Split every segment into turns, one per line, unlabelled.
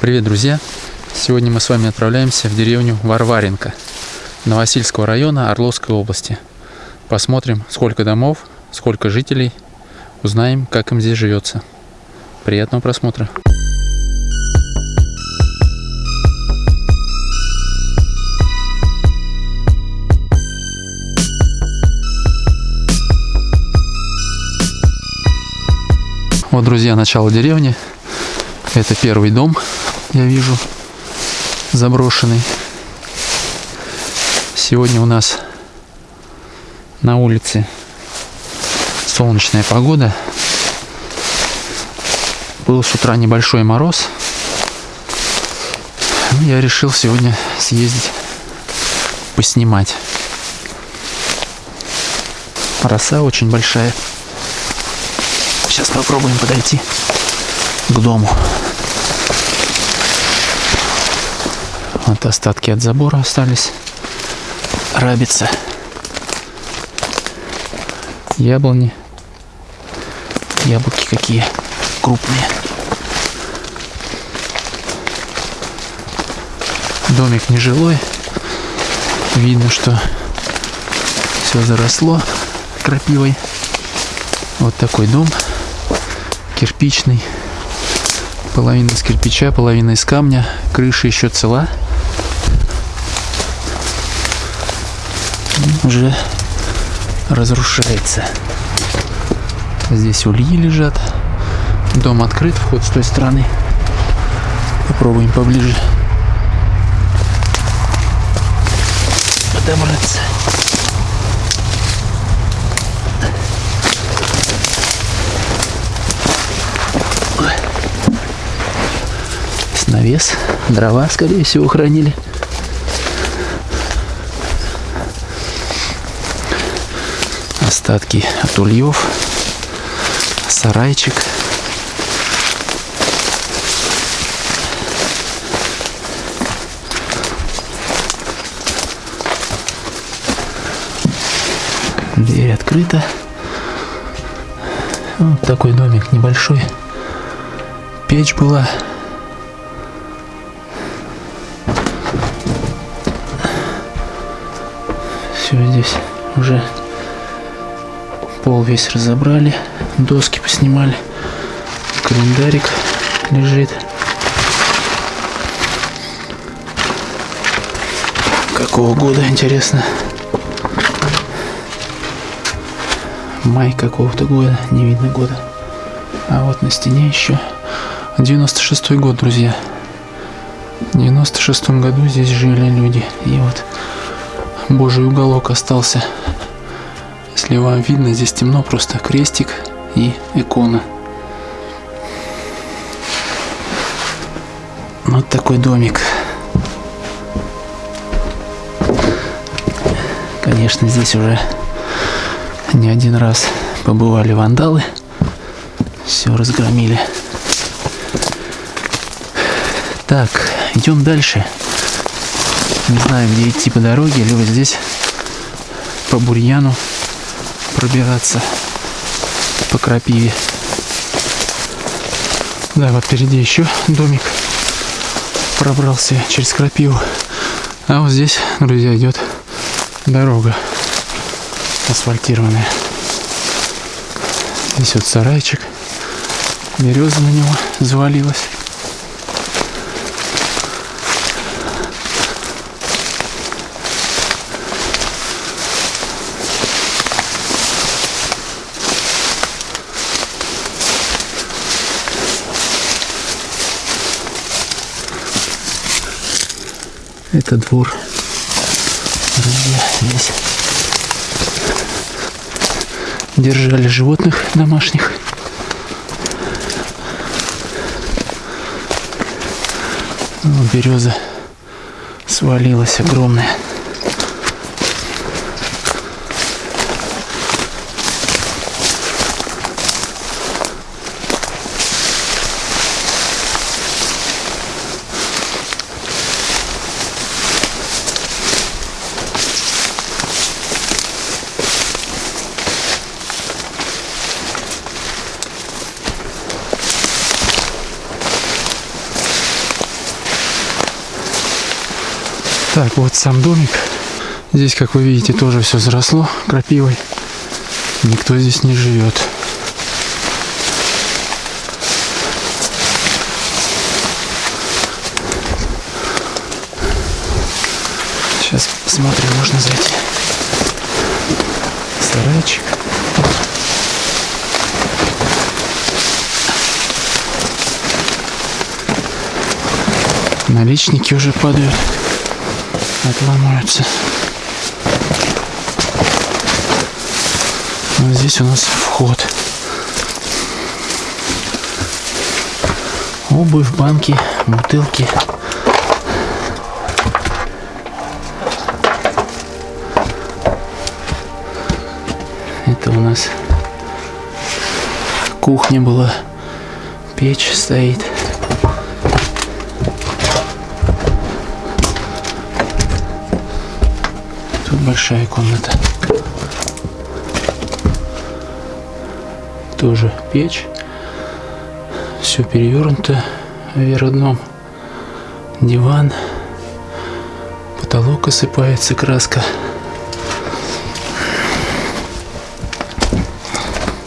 Привет, друзья! Сегодня мы с вами отправляемся в деревню Варваренко Новосильского района Орловской области. Посмотрим, сколько домов, сколько жителей, узнаем, как им здесь живется. Приятного просмотра! Вот, друзья, начало деревни. Это первый дом, я вижу, заброшенный. Сегодня у нас на улице солнечная погода. Был с утра небольшой мороз. Ну, я решил сегодня съездить поснимать. Роса очень большая. Сейчас попробуем подойти к дому. Вот остатки от забора остались. Рабица. Яблони. Яблоки какие крупные. Домик нежилой. Видно, что все заросло крапивой. Вот такой дом кирпичный. Половина из кирпича, половина из камня. Крыша еще цела. Уже разрушается. Здесь ульи лежат. Дом открыт, вход с той стороны. Попробуем поближе подобраться. навес, дрова, скорее всего, хранили. Остатки от ульев, сарайчик. Дверь открыта. Вот такой домик небольшой. Печь была Все здесь уже пол весь разобрали, доски поснимали, календарик лежит. Какого года, интересно? Май какого-то года, не видно года. А вот на стене еще 96 год, друзья. В 96 году здесь жили люди. И вот Божий уголок остался. Если вам видно, здесь темно, просто крестик и икона. Вот такой домик. Конечно, здесь уже не один раз побывали вандалы. Все разгромили. Так, идем дальше не знаю, где идти по дороге, либо здесь по бурьяну пробираться по крапиве. Да, вот впереди еще домик пробрался через крапиву. А вот здесь, друзья, идет дорога асфальтированная. Здесь вот сарайчик. Береза на него завалилась. Это двор. Здесь держали животных домашних. Вот береза свалилась огромная. Вот сам домик. Здесь, как вы видите, тоже все заросло крапивой. Никто здесь не живет. Сейчас смотрим, можно зайти. Сарайчик. Наличники уже падают, отломаются. Вот здесь у нас вход. Обувь, банки, бутылки. Это у нас кухня была. Печь стоит. Тут большая комната. Тоже печь. Все перевернуто вверх дном. Диван. Потолок осыпается краска.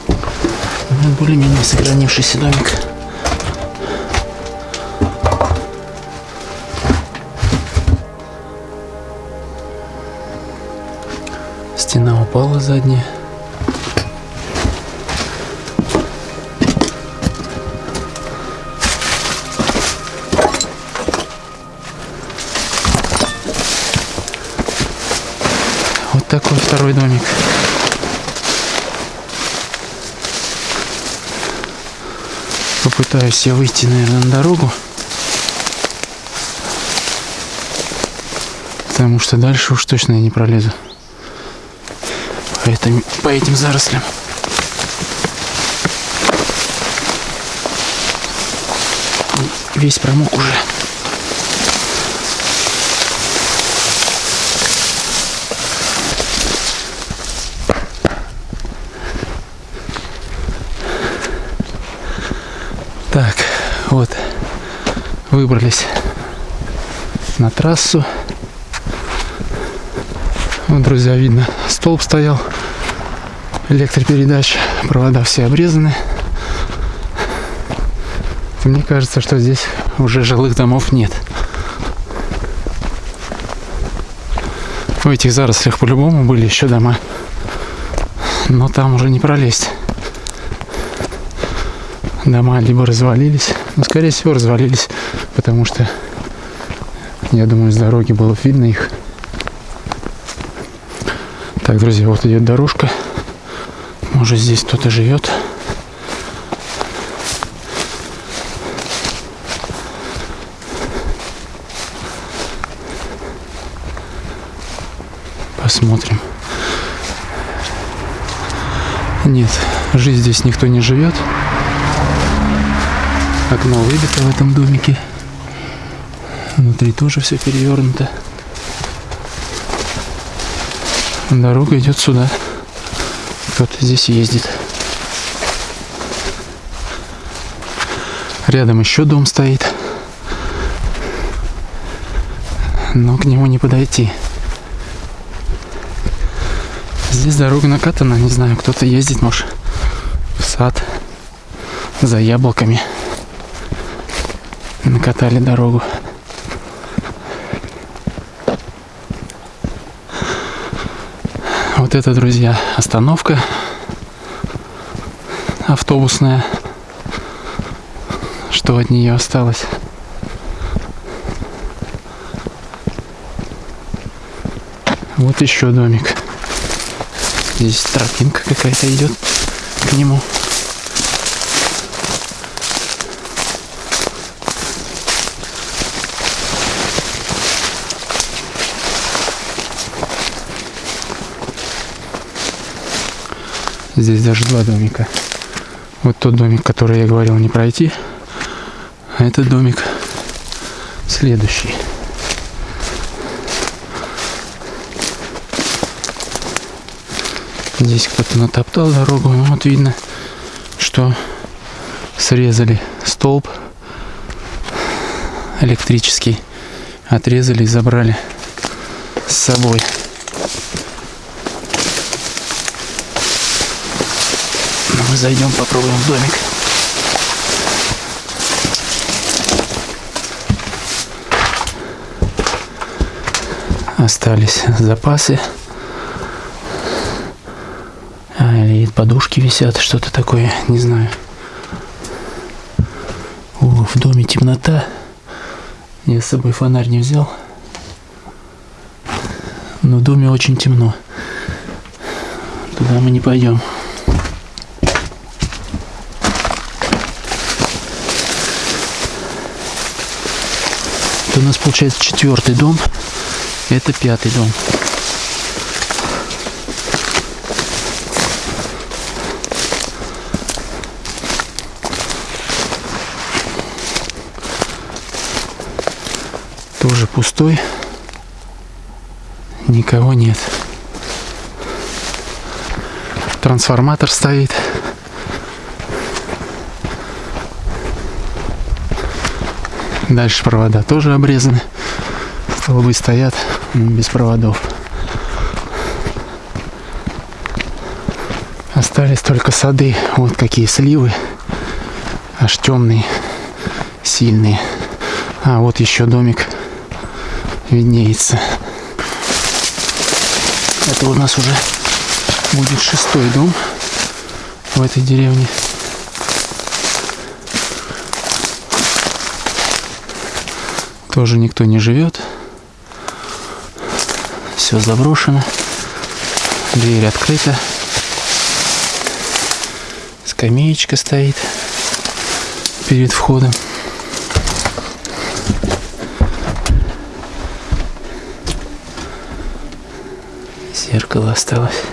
Ну, более-менее сохранившийся домик. Упала задняя. Вот такой второй домик. Попытаюсь я выйти, наверное, на дорогу. Потому что дальше уж точно я не пролезу. По, этим, по этим зарослям. Весь промок уже. Так, вот, выбрались на трассу. Вот, друзья, видно, столб стоял, электропередач, провода все обрезаны. Мне кажется, что здесь уже жилых домов нет. В этих зарослях по-любому были еще дома. Но там уже не пролезть. Дома либо развалились, ну, скорее всего, развалились, потому что, я думаю, с дороги было видно их. Так, друзья, вот идет дорожка. Может, здесь кто-то живет. Посмотрим. Нет, жизнь здесь никто не живет. Окно выбито в этом домике. Внутри тоже все перевернуто. Дорога идет сюда. Кто-то здесь ездит. Рядом еще дом стоит. Но к нему не подойти. Здесь дорога накатана, не знаю, кто-то ездит, может, в сад за яблоками. Накатали дорогу. Вот это, друзья, остановка автобусная. Что от нее осталось? Вот еще домик. Здесь тропинка какая-то идет к нему. Здесь даже два домика. Вот тот домик, который я говорил не пройти. А этот домик следующий. Здесь кто-то натоптал дорогу. Ну, вот видно, что срезали столб электрический. Отрезали и забрали. с собой. Ну, мы зайдем, попробуем в домик. Остались запасы. А, или подушки висят, что-то такое, не знаю. О, в доме темнота. Я с собой фонарь не взял. Но в доме очень темно. Туда мы не пойдем. Это у нас получается четвертый дом. Это пятый дом. Тоже пустой. Никого нет. Трансформатор стоит. Дальше провода тоже обрезаны. Столбы стоят без проводов. Остались только сады. Вот какие сливы. Аж темные, сильные. А вот еще домик виднеется. Это у нас уже будет шестой дом в этой деревне. Тоже никто не живет. Все заброшено. Дверь открыта. Скамеечка стоит перед входом. Зеркало осталось.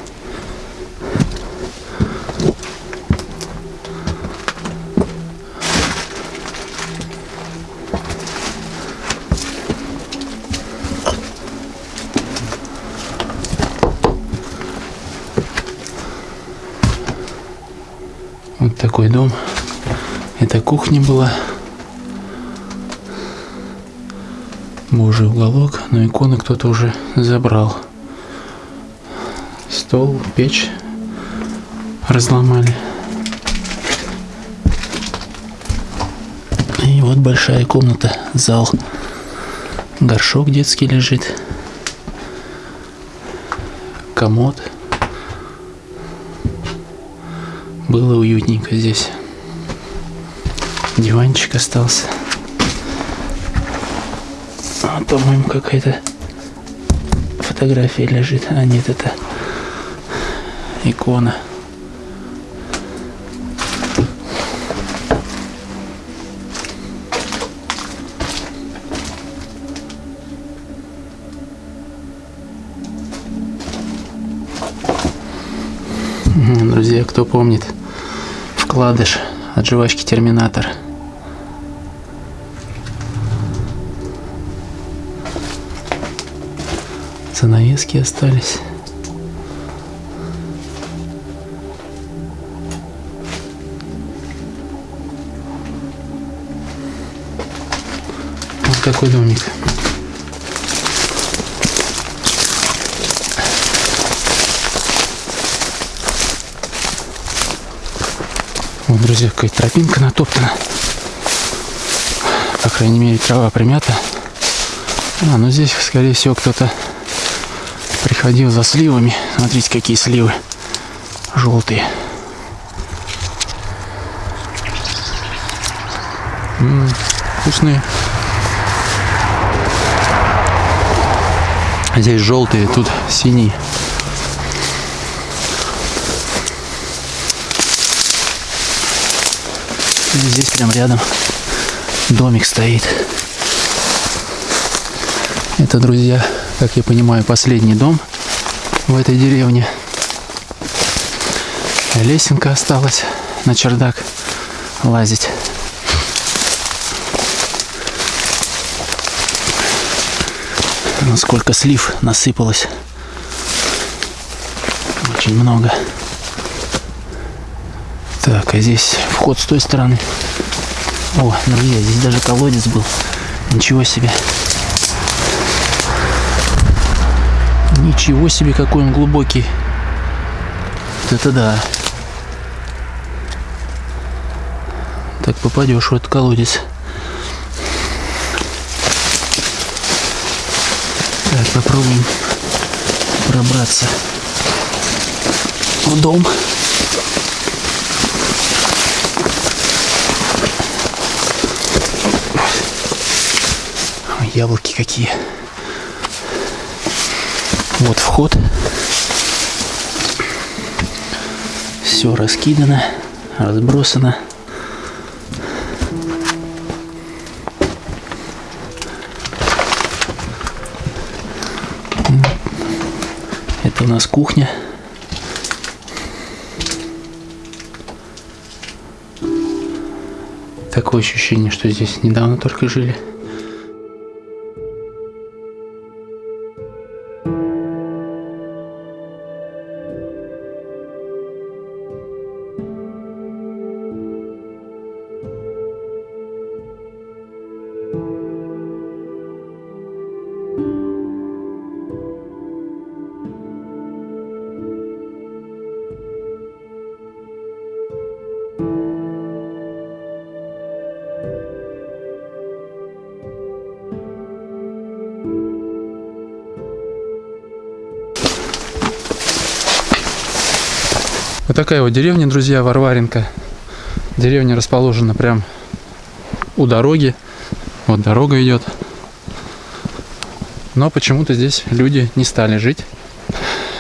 Вот такой дом. Это кухня была. Божий уголок, но иконы кто-то уже забрал. Стол, печь разломали. И вот большая комната, зал. Горшок детский лежит. Комод. Было уютненько здесь. Диванчик остался. А, по-моему, какая-то фотография лежит. А нет, это икона. Друзья, кто помнит вкладыш от жвачки Терминатор. Занавески остались. Вот какой домик. Вот, друзья, какая тропинка натоптана. По крайней мере, трава примята. А, ну здесь, скорее всего, кто-то приходил за сливами. Смотрите, какие сливы желтые. М -м, вкусные. Здесь желтые, тут синие. Здесь прям рядом домик стоит. Это, друзья, как я понимаю, последний дом в этой деревне. Лесенка осталась на чердак лазить. Насколько слив насыпалось. Очень много. Так, а здесь вход с той стороны. О, друзья, здесь даже колодец был. Ничего себе. Ничего себе, какой он глубокий. Вот это да. Так попадешь в этот колодец. Так, попробуем пробраться в дом. Яблоки какие. Вот вход. Все раскидано, разбросано. Это у нас кухня. Такое ощущение, что здесь недавно только жили. Такая вот деревня, друзья, Варваренко. Деревня расположена прям у дороги. Вот дорога идет. Но почему-то здесь люди не стали жить.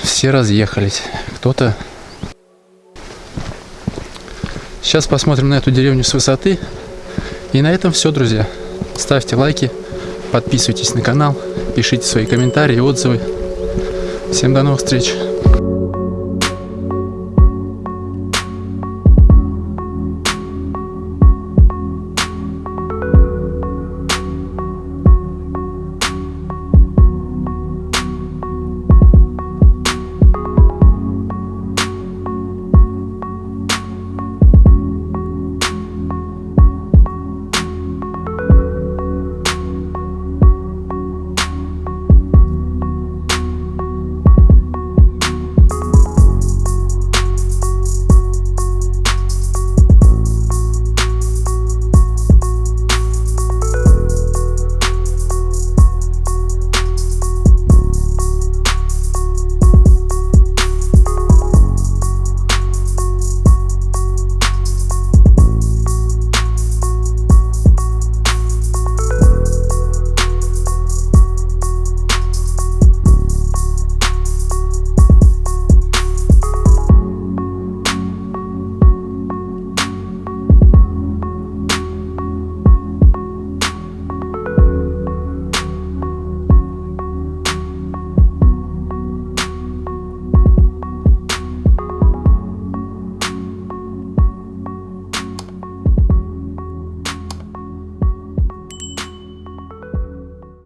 Все разъехались. Кто-то... Сейчас посмотрим на эту деревню с высоты. И на этом все, друзья. Ставьте лайки, подписывайтесь на канал, пишите свои комментарии, отзывы. Всем до новых встреч!